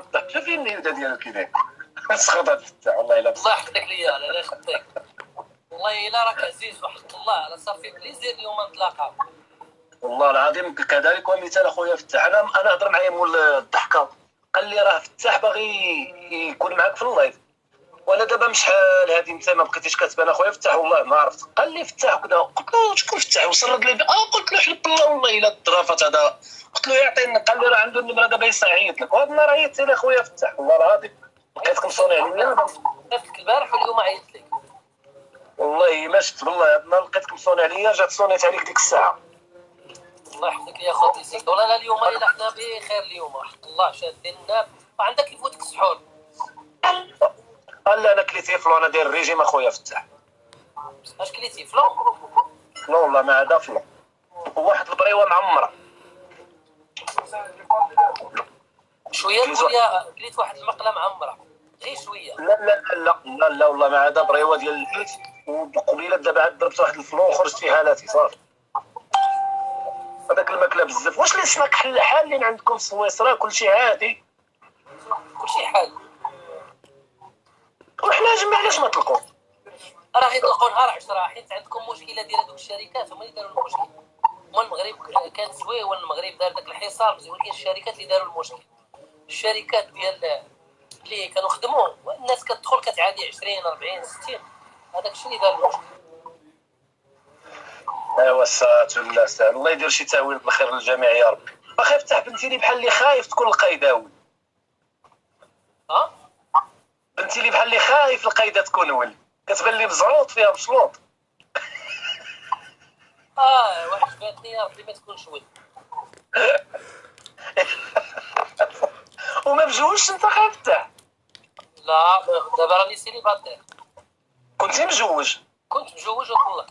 الضحك شوف فين اليودا ديالو كي داير سخط هاد الفتاح والله الا الله يحفظك ليا لا يخطيك والله إلا راك عزيز وحق الله أنا صافي plaisir اليوم نتلاقاو. والله العظيم كذلك ومثال أخويا فتاح. أنا أنا هضر معايا مول الضحكة. قال لي راه فتاح باغي يكون معاك في ال live. وأنا دابا من شحال هادي أنت ما بقيتيش كتبان أخويا فتاح والله ما عرفت. قال لي فتاح وكذا قلت له شكون فتاح؟ وسرد لي آه قلت له حلف بالله والله إلا الظرافات هذا قلت له يعطيني قال لي راه عنده النمرة دابا يعيط لك. وهذا النهار عيطت لي اخويا فتاح والله العظيم لقيتكم صوني عليا. شفتك البارح واليوم عيطت لك. والله ما شفت بالله هذا النهار لقيتكم صوني عليا جات صونيت عليك ديك الساعة. الله يحفظك يا خوتي سيك والله لا اليوم إلا حنا بخير اليوم حق الله شادين وعندك يفوتك السحور قال لي أنا كليت فلو أنا داير الريجيم أخويا فتاح أش كليتي؟ فلو لا والله ما عدا فلو وواحد البريوة معمره شوية يا كليت واحد المقلة معمره غير شوية. لا لا لا لا لا والله ما عدا بريوه ديال الحيت. وقبيلة دابا عاد ضربت واحد الفلو وخرجت في حالاتي صافي. هذاك الماكلة بزاف. واش اللي سماك حل حالين عندكم في سويسرا كلشي عادي. كلشي حال. وحنا جمع علاش ما طلقوا راه يطلقوا نهار 10 حيت عندكم مشكلة ديال هذوك الشركات هما اللي داروا المشكل. هما المغرب كانت زويه والمغرب دار داك الحصار ولكن الشركات اللي داروا المشكل. الشركات ديال اللي كانوا خدموا والناس كتدخل كتعادي 20 40 60 هذاك الشيء اللي دار المشكل. أيوا الساعات ولا ساعة الله يدير شي تاويل بالخير للجميع يا رب أخي فتح بنتي لي بحال اللي خايف تكون القايداوي ها؟ بنتي لي بحال اللي خايف القايده تكون ولي. كتبان لي مزعوط فيها مشلوط آه واحد فاتني ربي ما تكونش وما مجوجش انت فتح لا دابا راني célibataire كنتي مجوج كنت مجوج وطلق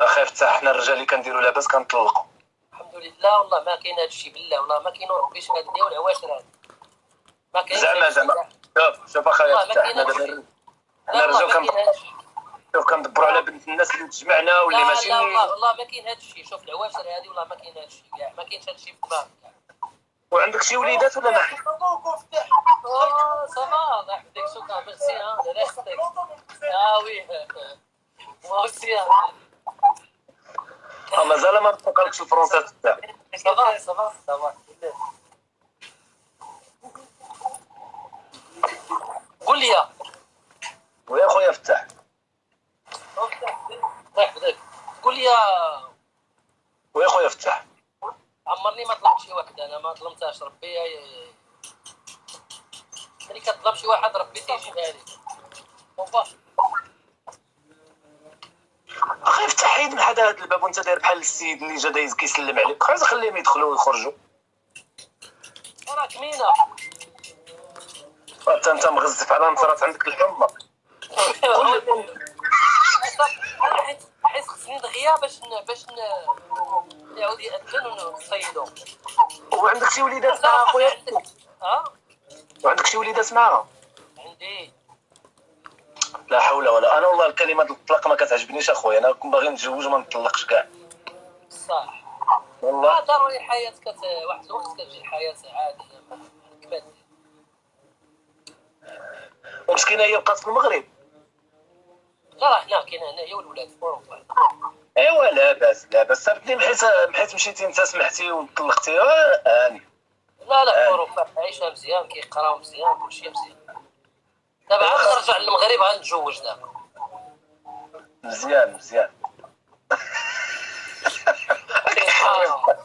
أخي فتح حنا الرجال اللي كنديروا لاباس كنطلقوا. الحمد لله والله ما كاين هذا الشيء بالله والله ما كاين ربي شهاد لي والعواشر هذا ما كاين زعما زعما. شوف شوف اخويا حنا. دابا حنا الرجال ما شوف كندبروا على بنت الناس اللي تجمعنا واللي ماشي لا والله والله ما كاين هذا الشيء شوف العواشر هذه والله ما كاين هذا الشيء كاع. ما كاينش هذا الشيء في دماغك وعندك شي وليدات ولا ما آه ça va الله يحفظك شكرا ميرسي الله يخطيك. آه oui. Aussi hein. آه، مازال ما تفكركش ال français تاعك va ça va قول لي يا. ويا خويا فتح الله يحفظك قول لي يا ويا خويا فتح عمرني ما طلبت شي واحد أنا ما ظلمتهاش ربي ملي كطلب شي واحد ربي تيجيبها وفا أخي فتح حيد من حدا هذا الباب وانت داير بحال السيد اللي جا دايز كيسلم عليك. خلاص خليهم يدخلوا ويخرجوا. راك مينا. انت أنت مغزف على نصرات عندك الحمى. دغيا باش ن... باش ن... يعاود يأذن ونصيدو وعندك شي وليدات مع خويا؟ ها؟ وعندك شي وليدات معاها؟ عندي. لا حول ولا أنا والله الكلمة الطلاق ما كتعجبنيش أخويا أنا كنت باغي نتزوج وما نطلقش كاع. صح. والله. ضروري الحياة كت واحد الوقت كتجي الحياة عادية ومسكينه هي بقات في المغرب؟ لا راه هنا كاينة هنا هي والولاد. في اوروبا إيوا لا باس لا باس سبتني بحيث بحيث مشيتي انت سمحتي وطلقتي. آه، هاني لا لا في آه. عايشة مزيان كيقراو مزيان كلشي مزيان. دابا عاد نرجع للمغرب غنتزوج دابا. مزيان مزيان. آه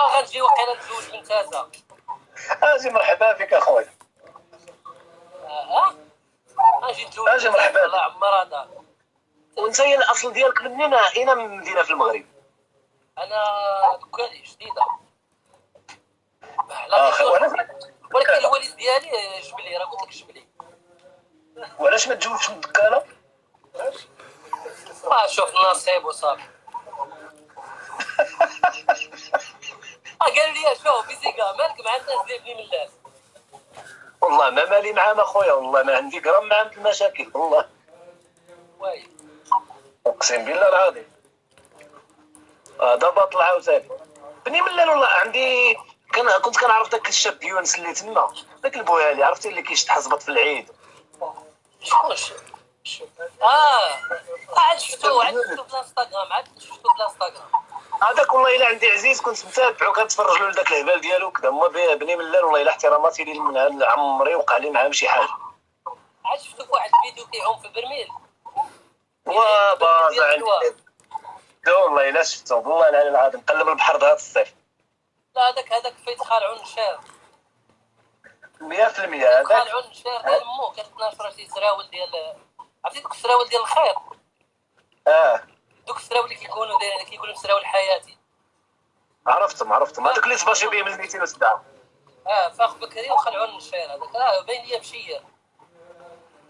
آه، غنجي وقيلا نتزوج من تازا أجي مرحبا بك أخويا. آه نتزوج أجي من تازا، مرحبا. الله عمر هذا. وانت الأصل ديالك منين اين من مدينة في المغرب. أنا دكاني جديدة آه، ولكن الوالد ديالي جبلي راه قلت لك جبلي. وعلاش ما تزوجش من الدكانة؟ ما شوف النصيب وصافي. آه، قال لي شوف بيزيكا مالك مع الناس اللي ابني من الناس. والله ما مالي معاهم أخويا والله ما عندي غرام معاهم المشاكل والله. واي أقسم بالله العظيم. هذا باطل عاوتاني بني ملال والله عندي كان كنت كنعرف داك الشاب يونس اللي تما داك البوهالي عرفتي اللي كيشط حزبط في العيد. شكون آه عاد شفتو عاد شفتو في الانستغرام عاد شفتو في الانستغرام. هذاك والله إلا عندي عزيز كنت متابعو كنتفرج له لذاك الهبال ديالو كذا هما بني ملال والله إلا احتراماتي ليه من عمري وقع لي معاه شي حاجة. عاد شفتو في واحد الفيديو كيعوم في البرميل. الحوا. عندي لا والله الا شفتو والله العلي العظيم نقلب البحر هذا الصيف لا هذاك هذاك فايت خالعو النشار 100% هذاك. خالعو النشار ديال مو كتناشر شي سراول ديال عرفتي دوك السراول ديال الخير؟ آه. دوك السراول اللي كيكونوا كيكونوا سراول حياتي. عرفتهم عرفتهم. هذوك اللي تباشي بهم ال 207 آه فاخ بكري وخلعو النشار هذاك. آه باين ليا مشير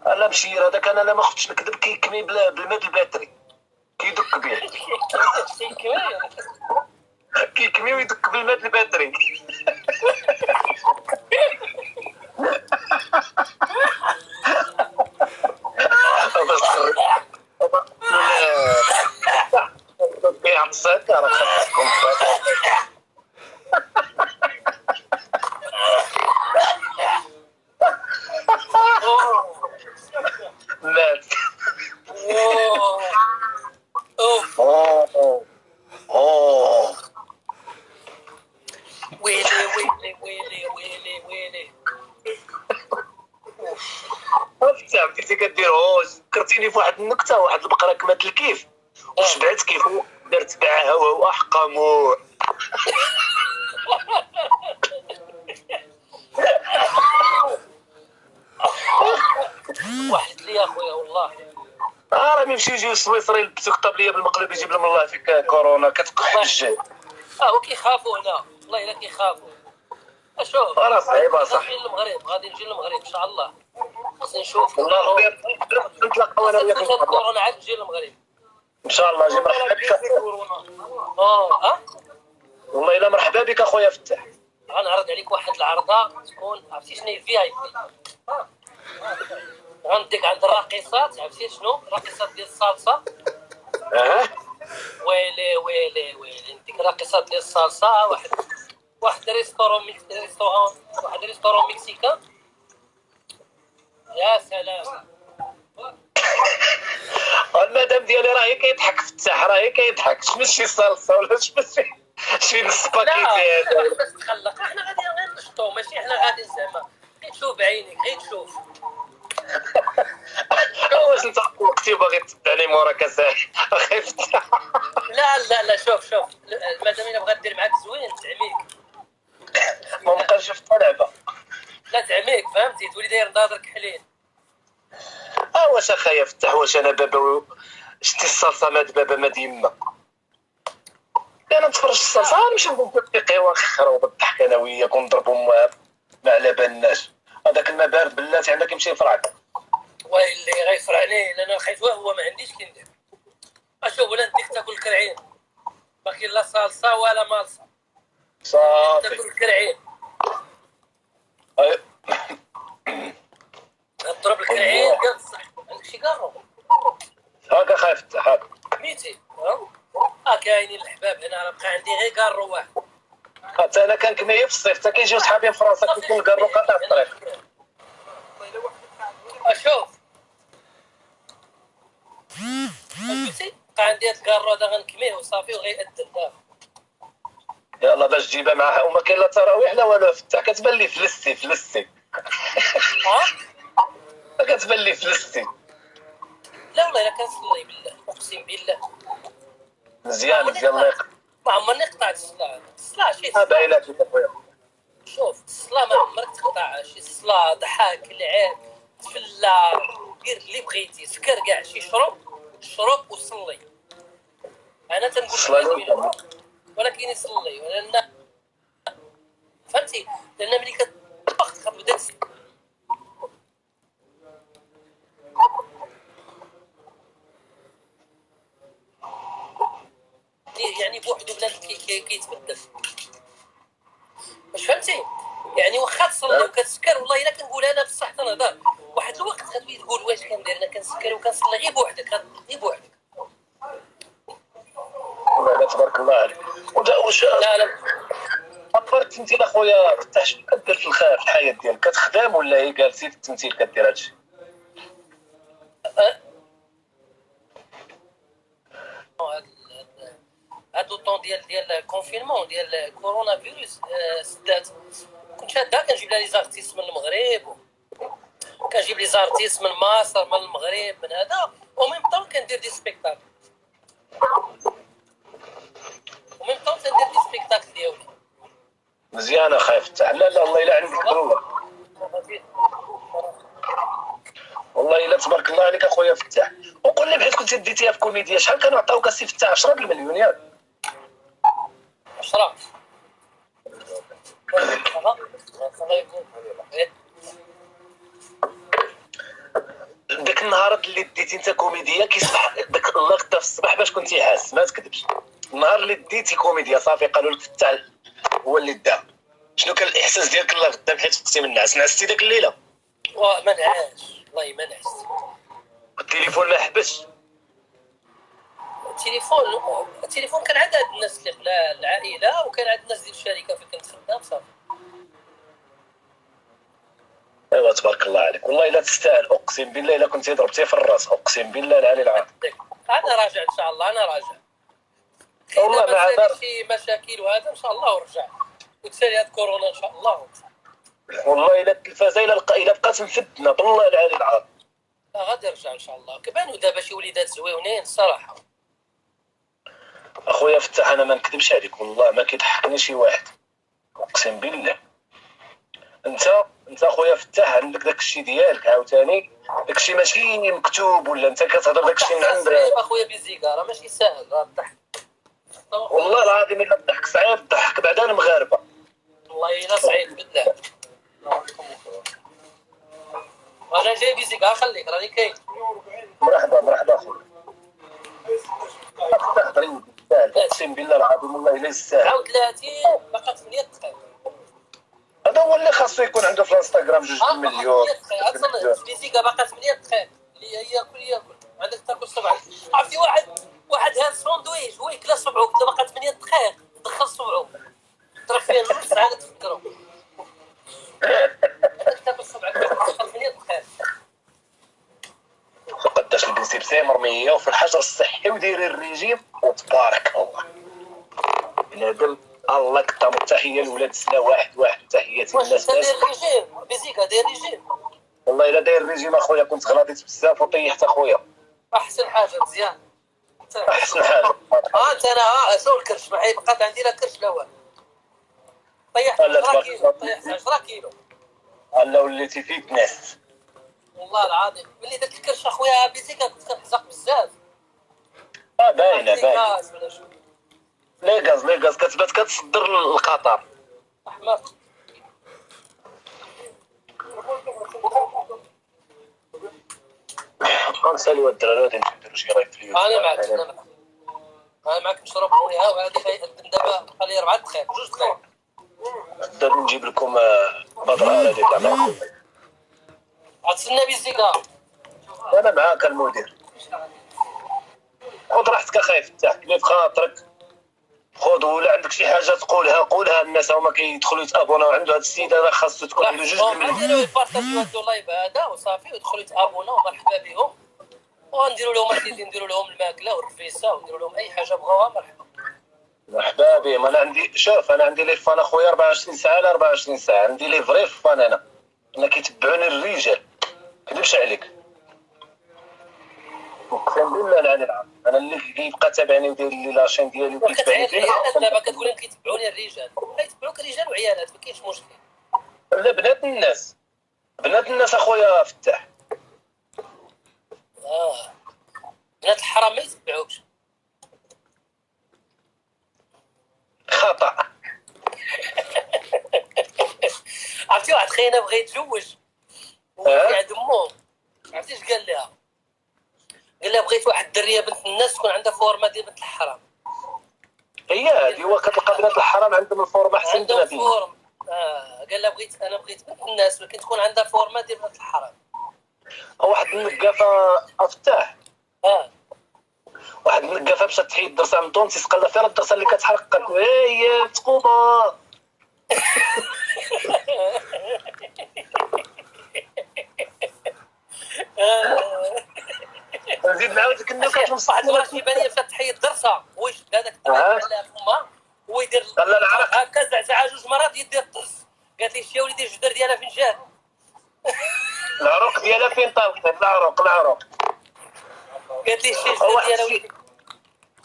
لا مشير هذاك أنا لا ما خفتش نكذب كيكمي بالماء الباتري. كيدك به كيكمي ويدك بالماء الباتري باش تخرج بيع السكر خاصكم مات اوه اوف اوه اوه ويلي ويلي ويلي ويلي ويلي عرفتي بديتي كدير هوش فكرتيني في واحد النكته كمات الكيف. وشبعت كيف؟ درت معاها وهو حقموع واحد لي اخويا والله. آه راه يمشي يجيو السويسري يلبسوك طابليه بالمقلب يجيب لهم الله فيك كورونا كتقح الجهد آه وكيخافوا هنا. والله إلا كيخافوا. أشوف. راه صعيبة صح. غادي نجي للمغرب غادي نجي للمغرب إن شاء الله. نشوف. نتلاقاو أنا وياك. كورونا عاد نجي للمغرب إن شاء الله جي مرحبا بك. آه آه والله إلا مرحبا بك أخويا فتاح غنعرض عليك واحد العرضة تكون عرفتي شنو هي في اي بي غنديك عند الراقصات عرفتي شنو؟ راقصات ديال ال salsa. آه ويلي ويلي ويلي. نديك راقصات ديال ال salsa واحد واحد restaurant mex restaurant واحد restaurant mexicain. يا سلام. المدام ديالي راه هي كيضحك فتاح راه هي كيضحك. شمس شي salsa ولا شمس شي شي السباكيتي لا هذا؟ بس تخلق إحنا غادي غير نشطو ماشي إحنا غادي زعما. غير تشوف بعينيك غير تشوف. واش أنت وقتي باغي تتبعني موراك اساحي أخي فتاح لا لا لا شوف شوف مادام الا بغات دير معاك زوين تعميك ما بقاش شفت لعبه لا تعميك فهمتي تولي داير نظاظر كحلين آه واش اخايا فتح واش أنا بابا شتي الصلصة ماد بابا ماد يما أنا نتفرج الصلصة نمشي نقول في قهوه خرا وبالضحك أنا وياك ونضربوا مع مع لبناش هذاك الماء بارد بلاتي عندك يمشي يفرعك ويلي غيفرعني لأن خايف هو ما عنديش كي ندير. أشوف ولا نديك تاكل كرعين. باقي لا صلصة ولا مالصة. صافي. تاكل كرعين. تضرب الكرعين ديال الصح عندك شي كارو هاكا خايف فتح هاكا. ميتي. ها؟ آه كاينين الحباب هنا راه بقى عندي غير كارو واحد حتى أنا كان كمية في الصيف حتى كيجيو صحابي في فرنسا كيكون الكارو قاطع الطريق. أشوف فهمتي بقى عندي هاد الكارو هذا غنكميه وصافي وغيأذن دابا يلا باش تجيبها معها وما كاين لا تراويح لا والو. فتح كتبان لي فلستي فلستي ها؟ كتبان لي فلستي لا والله إلا كنصلي بالله أقسم بالله. مزيان مزيان الله يقدر ما عمرني قطعت الصلاة. الصلاة شي. باينه اخويا شوف الصلاة ما عمرك تقطع شي صلاة ضحك لعب تفلا دير اللي بغيتي سكر كاع شي شرب شرب وصلي. أنا تنقول. يصلي، ولكن يصلي لأن فهمتي؟ لأن ملي كتطبخ كتبدا تس- يعني بوحدو بنادم كي- كي- كيتبدل واش فهمتي يعني واخا تصلي وكتسكر والله الا كنقول أنا بصح تنهضر واحد الوقت غتولي تقول واش كندير أنا كنسكر وكنصلي غير بوحدك غت- غير بوحدك والله لا تبارك الله عليك ودا واش لا لا أخبار التمثيل أخويا فتح شنو كدير في الخير في الحياة ديالك. كتخدم ولا هي جالسي في التمثيل كدير هادشي. هادو طون ديال ديال confinement ال ديال كورونا فيروس آه، سدات كنت شادها كنجيب لها les artistes من المغرب كنجيب les artistes من مصر من المغرب من هذا و même temps كندير des spectacles. و même temps كندير des spectacles ديالي مزيان اخاي فتح لا لا الله يلا عندك ضروري والله إلا تبارك الله عليك أخويا فتاح. وقول لي بحيث كنت ديتيها في كوميديا شحال كانوا عطاوك السي فتاح؟ 10 المليون ياك. عشرة. داك النهار اللي ديتي أنت كوميديا كيصبح داك اللقطة في الصباح باش كنتي حاس. ما تكذبش. النهار اللي ديتي كوميديا صافي قالوا لك فتاح هو اللي دا شنو كان الإحساس ديالك الله غدا بحيث فقتي من النعاس نعستي داك الليلة. وما نعاش والله ما نعست التليفون ما حبسش التليفون التليفون كان عند هاد الناس اللي خلا العائلة وكان عند الناس ديال الشركة فين كنت خدام صافي. أيوا تبارك الله عليك. والله إلا تستاهل. أقسم بالله إلا كنتي ضربتي في الرأس. أقسم بالله العلي العظيم. أنا راجع إن شاء الله. أنا راجع. والله مع ما ذلك- شي مشاكل وهذا إن شاء الله ورجع. وتسالي هاد كورونا إن شاء الله والله إلا التلفازه الا لقى إلا بقات مفدنا بالله العلي العظيم. لا غادي يرجع إن شاء الله. كبانوا دابا شي وليدات زويونين الصراحه أخويا فتح أنا ما نكذبش عليك والله ما كيضحكني شي واحد. أقسم بالله. انت أنت أخويا فتح عندك داك الشيء ديالك عاوتاني؟ داك الشيء ماشي مكتوب ولا أنت كتهضر داك الشيء من عندك أخويا بيزيكا راه ماشي ساهل راه الضحك والله العظيم إلا الضحك. صعيب الضحك بعد المغاربه والله إلا صعيب بالله. أنا جاي بيزيكا خليك راني كاين. مرحبا مرحبا اخويا تهضري أقسم بالله العظيم والله إلا يستاهل عاود 30 بقى 8 دقائق هذا هو اللي خاصو يكون عنده في الانستغرام جوج آه مليون. 8 دقائق أصلا بيزيكا باقا 8 دقائق اللي ياكل ياكل عندك تاكل صبعك عرفتي واحد؟ واحد هاد ساندويش هو يكلا صبعو قلت له باقا 8 دقائق دخل صبعو ضرب فيه نص عاد تفكرو تاكل صبعك دخل 8 دقائق وقداش البنسيبسي مرميه وفي الحجر الصحي وديري الريجيم وتبارك الله. بنادم الله التحيه لولاد سلا واحد واحد تحياتي للناس. داير ريجيم بيزيكا داير ريجيم والله إلا داير أخويا كنت غلطيت بزاف وطيحت أخويا. أحسن حاجة مزيان. آه أنت أنا آه شنو الكرش ما هي بقات عندي لا كرش لا والو. طيحت لا 10 تبارك كيلو. طيحت 10 كيلو. الله وليتي فيك ناس والله العظيم. ملي درت الكرش أخويا بيزيكا كنت كنحزق بزاف. آه باينة باينة. شو؟ les gaz les gaz. كتبات كتصدر القطر احمر غنساليو الدراري غادي نديرو شي live في أنا معك أنا معك. أنا معك نشرب خويا وهذه دابا بقى لي أربع دقائق جوج دقائق غادي نجيب لكم آه، بدر على ديك العمل غتسنى بيزيكا أنا معاك المدير. خذ راحتك اخاي فتح كلي في خاطرك. خذ ولا عندك شي حاجة تقولها قولها الناس. هما كيدخلوا يتابوناو عنده هذا السيد هذا خاصو تكون عنده جوج نديرو يبارطاجيو هاد ال live هذا وصافي ويدخلوا يتابونا ومرحبا بهم وغنديروا لهم اللي نديروا لهم الماكلة والرفيسه ونديروا لهم أي حاجة بغاوها مرحبا. مرحبا بهم أنا عندي شوف أنا عندي les fans اخويا 24 ساعة على 24 ساعة. عندي les vrais fans أنا. أنا كيتبعوني الرجال. كذبش عليك. أقسم بالله العلي العظيم. أنا اللي كيبقى تابعني وداير لي la chaîne ديالي وكيتبعني دابا كتقول لهم كيتبعوني الرجال. كيتبعوك رجال وعيالات ما كاينش مشكل. لا بنات الناس. بنات الناس أخويا فتاح. آه. بنات الحرام ما يتبعوكش. خطأ. عرفتي واحد خينا بغى يتزوج؟ وفي عند أمه. عرفتي اش قال لها. قال لها بغيت واحد الدرية بنت الناس تكون عندها فورمة ديال بنت الحرام. هي هذه هو كتلقى بنات الحرام عندهم الفورمة أحسن عندهم بنات الناس. فورم آه قال لها بغيت أنا بغيت بنت الناس ولكن تكون عندها فورمة ديال بنت الحرام. واحد النقافه افتاح واحد من مشات تحيد درسها من تونس يسقى فيها الدرسه اللي كتحرق إيه، قالت له هي تقوبه زيد نعاود لك. النكت كتنصح لك كيبان لي مشات فتحي الدرسه واش هذاك الدرس تما هو يدير هكا زعزعه جوج مرات يدير الدرس. قالت لي شتي وليدي الجدر ديالها فين جات العروق ديالها فين طالقه العروق العروق. قالت لي شتي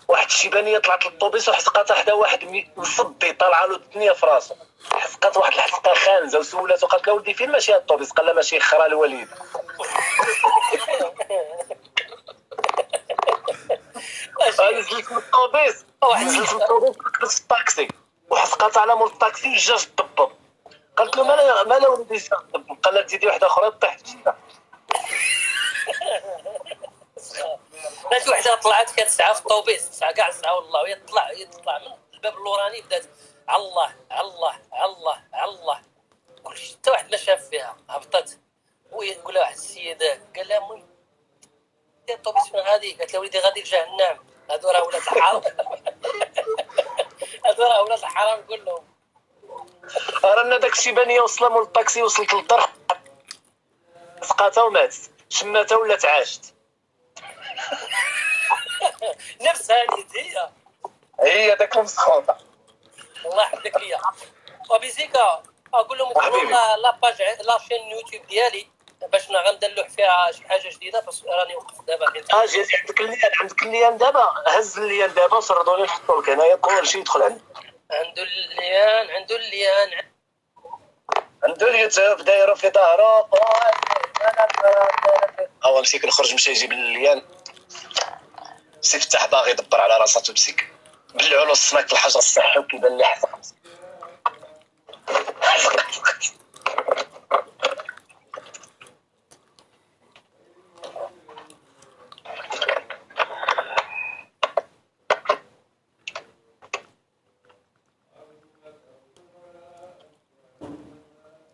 واحد الشيبانيه طلعت للطوبيس وحسقات حدا واحد مصدي طالعة له الدنيا في راسو حسقات واحد الحسقه خانزة وسولاتو قالت له ولدي فين؟ ماشي هاد الطوبيس. قال لها ماشي خرا الوليد. نزلت من الطوبيس. نزلت من الطوبيس في الطاكسي. وحسقات على مول الطاكسي جا تطبب قالت له مالا مالا ولدي قال لها تزيدي واحدة أخرى طيحت ماشي وحده طلعت كانت ساعه في الطوبيس ساعه كاع ساعه والله وهي تطلع هي تطلع من الباب اللوراني بدات الله الله الله الله. كلشي حتى واحد ما شاف فيها هبطت. وهي تقول لها واحد السيد قال لها دي الطوبيس فين غادي؟ قالت له وليدي غادي لجهنم. هادو راه ولاد الحرام. هادو راه ولاد الحرام كلهم. رانا داك الشيبانيه وصل مول الطاكسي وصلت للدار سقاتها وماتت. شماتها ولات عاشت نفسها نيت هي. هي داك المسخوطه الله يحفظك ليا وبيزيكا أقول لهم. لا la page la chaîne يوتيوب ديالي باش غندلوح فيها شي حاجة جديدة بس راني وقفت دابا حيت آه جي عندك ال lien عندك ال lien دابا هز ال lien دابا وسردوا لي نحطوا لك هنايا كل شيء يدخل عندك. عنده ال lien عنده ال lien عنده اليوتيوب دايرو في ظهره هو مسيك نخرج مشى يجيب ال lien سي فتح باغي يدبر على راساتو مسيك بلعوا له السناك الحجر الصحي وكيبان لي حزق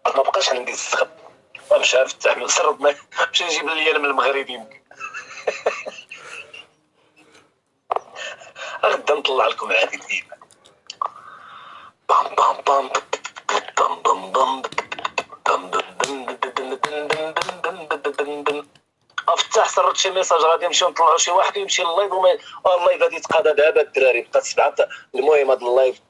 ما بقاش عندي الزغب ومشى فتح سرد مشى يجيب لي من المغرب يمكن. نطلع لكم هذه الهيبه بام بام بام بام بام بام افتح سرت شي ميساج غادي نمشيو نطلعوا شي واحد يمشي اللايف والله اللايف غادي يتقاضى دابا الدراري بقات سبعه المهم هذا اللايف